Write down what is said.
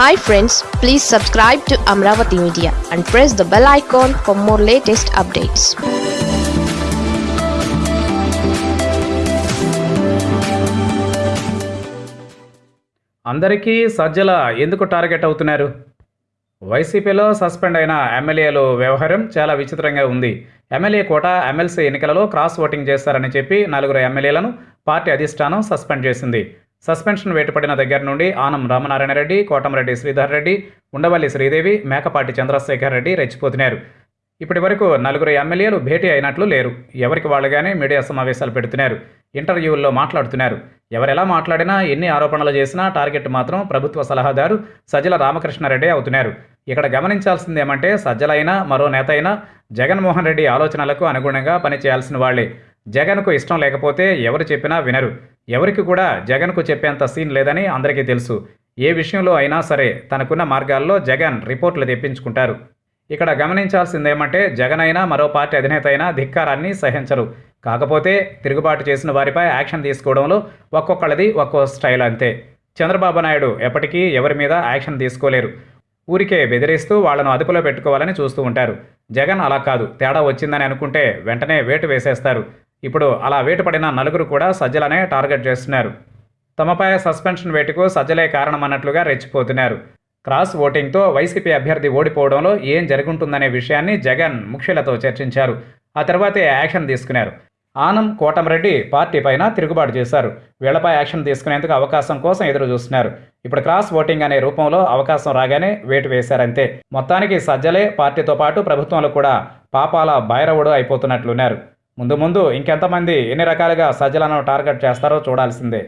Hi friends please subscribe to Amaravati media and press the bell icon for more latest updates అందరికీ సజ్జల ఎందుకు target అవుతున్నారు? వైసీపీలో suspend అయిన ఎమ్మెల్యేలు వ్యవహారం చాలా విచిత్రంగా ఉంది. ఎమ్మెల్యే కోట ఎమ్మెల్సీ ఎన్నికలలో క్రాస్ ఓటింగ్ చేస్తారని చెప్పి నలుగురు ఎమ్మెల్యేలను పార్టీ అధిష్టానం సస్పెండ్ చేసింది. సస్పెన్షన్ వేటుపడిన దగ్గర నుండి ఆనం రామనారాయణ రెడ్డి కోటమరెడ్డి శ్రీధర్ రెడ్డి ఉండవల్లి శ్రీదేవి మేకపాటి చంద్రశేఖర్ రెడ్డి రెచ్చిపోతున్నారు. ఇప్పటి వరకు నలుగురు ఎమ్మెల్యేలు భేటీ అయినట్లు లేరు. ఎవరికి వాళ్ళుగానే మీడియా సమావేశాలు పెడుతున్నారు. ఇంటర్వ్యూల్లో మాట్లాడుతున్నారు. ఎవరెలా మాట్లాడినా ఎన్ని ఆరోపణలు చేసినా టార్గెట్ మాత్రం ప్రభుత్వ సలహాదారు సజ్జల రామకృష్ణారెడ్డి అవుతున్నారు. ఇక్కడ గమనించాల్సిందేమంటే సజ్జలైనా మరో నేత అయినా జగన్మోహన్ రెడ్డి ఆలోచనలకు అనుగుణంగా పనిచేయాల్సిన వాళ్ళే జగన్కు ఇష్టం లేకపోతే ఎవరు చెప్పినా వినరు. ఎవరికి కూడా జగన్కు చెప్పేంత సీన్ లేదని అందరికీ తెలుసు. ఏ విషయంలో అయినా సరే తనకున్న మార్గాల్లో జగన్ రిపోర్ట్లు తెప్పించుకుంటారు. ఇక్కడ గమనించాల్సిందేమంటే జగన్ అయినా మరో పార్టీ అధినేత అయినా ధిక్కారాన్ని సహించరు. కాకపోతే తిరుగుబాటు చేసిన వారిపై యాక్షన్ తీసుకోవడంలో ఒక్కొక్కళ్ళది ఒక్కో స్టైల్ అంతే. చంద్రబాబు నాయుడు ఎప్పటికీ ఎవరి మీద యాక్షన్ తీసుకోలేరు. ఊరికే బెదిరిస్తూ వాళ్ళను అదుపులో పెట్టుకోవాలని చూస్తూ ఉంటారు. జగన్ అలా కాదు. తేడా వచ్చిందని అనుకుంటే వెంటనే వేటు వేసేస్తారు. ఇప్పుడు అలా వేటుపడిన నలుగురు కూడా సజ్జలనే టార్గెట్ చేస్తున్నారు. తమపై సస్పెన్షన్ వేటుకు సజ్జలే కారణమన్నట్లుగా రెచ్చిపోతున్నారు. క్రాస్ ఓటింగ్తో వైసీపీ అభ్యర్థి ఓడిపోవడంలో ఏం జరుగుంటుందనే విషయాన్ని జగన్ ముఖ్యులతో చర్చించారు. ఆ తర్వాతే యాక్షన్ తీసుకున్నారు. ఆనం కోటమిరెడ్డి పార్టీ పైన తిరుగుబాటు చేశారు. వీళ్ళపై యాక్షన్ తీసుకునేందుకు అవకాశం కోసం ఎదురు చూస్తున్నారు ఇప్పుడు క్రాస్ ఓటింగ్ అనే రూపంలో అవకాశం రాగానే వేటు వేశారంతే. మొత్తానికి సజ్జలే పార్టీతో పాటు ప్రభుత్వంలో కూడా పాపాల బైరవుడు అయిపోతున్నట్లున్నారు. ముందు ముందు ఇంకెంతమంది ఎన్ని రకాలుగా సజ్జలను టార్గెట్ చేస్తారో చూడాల్సిందే.